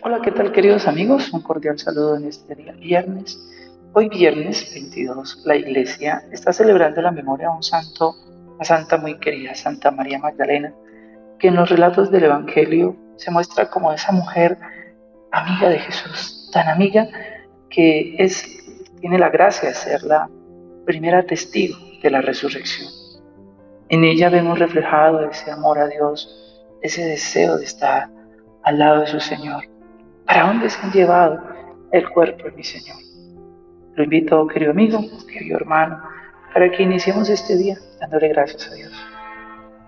Hola, ¿qué tal queridos amigos? Un cordial saludo en este día viernes. Hoy viernes 22, la iglesia está celebrando la memoria de un santo, una santa muy querida, Santa María Magdalena, que en los relatos del Evangelio se muestra como esa mujer amiga de Jesús, tan amiga que es, tiene la gracia de ser la primera testigo de la resurrección. En ella vemos reflejado ese amor a Dios, ese deseo de estar al lado de su Señor. ¿Para dónde se han llevado el cuerpo de mi Señor? Lo invito, querido amigo, querido hermano, para que iniciemos este día dándole gracias a Dios.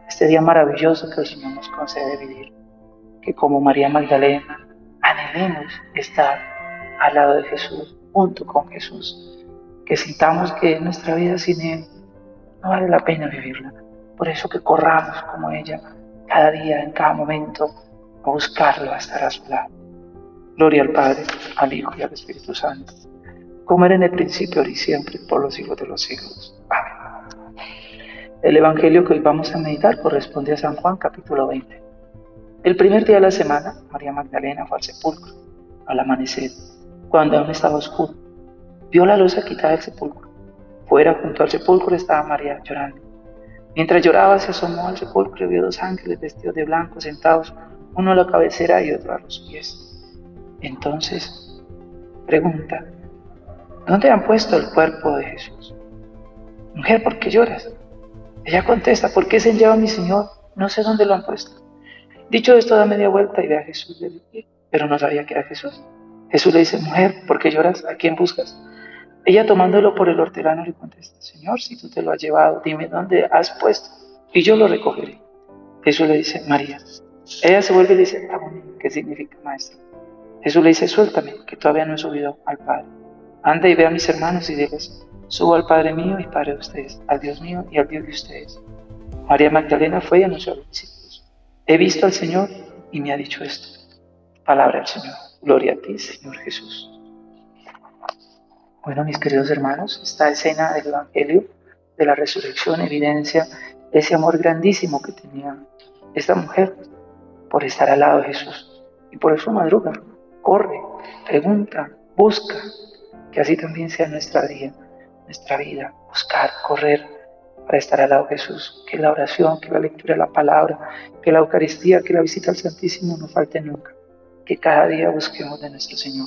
Este día maravilloso que el Señor nos concede vivir. Que como María Magdalena anhelemos estar al lado de Jesús, junto con Jesús. Que sintamos que nuestra vida sin Él no vale la pena vivirla. Por eso que corramos como ella cada día, en cada momento, a buscarlo, a estar a su lado. Gloria al Padre, al Hijo y al Espíritu Santo, como era en el principio, ahora y siempre, por los siglos de los siglos. Amén. El Evangelio que hoy vamos a meditar corresponde a San Juan capítulo 20. El primer día de la semana, María Magdalena fue al sepulcro, al amanecer, cuando aún estaba oscuro. Vio la luz quitada del sepulcro. Fuera, junto al sepulcro, estaba María llorando. Mientras lloraba, se asomó al sepulcro y vio dos ángeles vestidos de blanco sentados, uno a la cabecera y otro a los pies. Entonces, pregunta, ¿dónde han puesto el cuerpo de Jesús? Mujer, ¿por qué lloras? Ella contesta, ¿por qué se lleva a mi Señor? No sé dónde lo han puesto. Dicho esto, da media vuelta y ve a Jesús de pie, pero no sabía que era Jesús. Jesús le dice, mujer, ¿por qué lloras? ¿A quién buscas? Ella tomándolo por el hortelano le contesta, Señor, si tú te lo has llevado, dime dónde has puesto y yo lo recogeré. Jesús le dice, María. Ella se vuelve y dice, ¿qué significa maestro? Jesús le dice, suéltame, que todavía no he subido al Padre. Anda y ve a mis hermanos y diles, subo al Padre mío y Padre de ustedes, al Dios mío y al Dios de ustedes. María Magdalena fue y anunció a los discípulos, he visto al Señor y me ha dicho esto. Palabra del Señor. Gloria a ti, Señor Jesús. Bueno, mis queridos hermanos, esta escena del Evangelio de la resurrección evidencia ese amor grandísimo que tenía esta mujer por estar al lado de Jesús. Y por eso madruga, corre, pregunta, busca, que así también sea nuestra vida, nuestra vida, buscar, correr para estar al lado de Jesús, que la oración, que la lectura de la palabra, que la Eucaristía, que la visita al Santísimo no falte nunca, que cada día busquemos de nuestro Señor,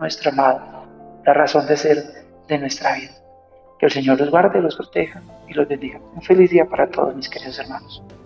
nuestro amado, la razón de ser de nuestra vida. Que el Señor los guarde, los proteja y los bendiga. Un feliz día para todos mis queridos hermanos.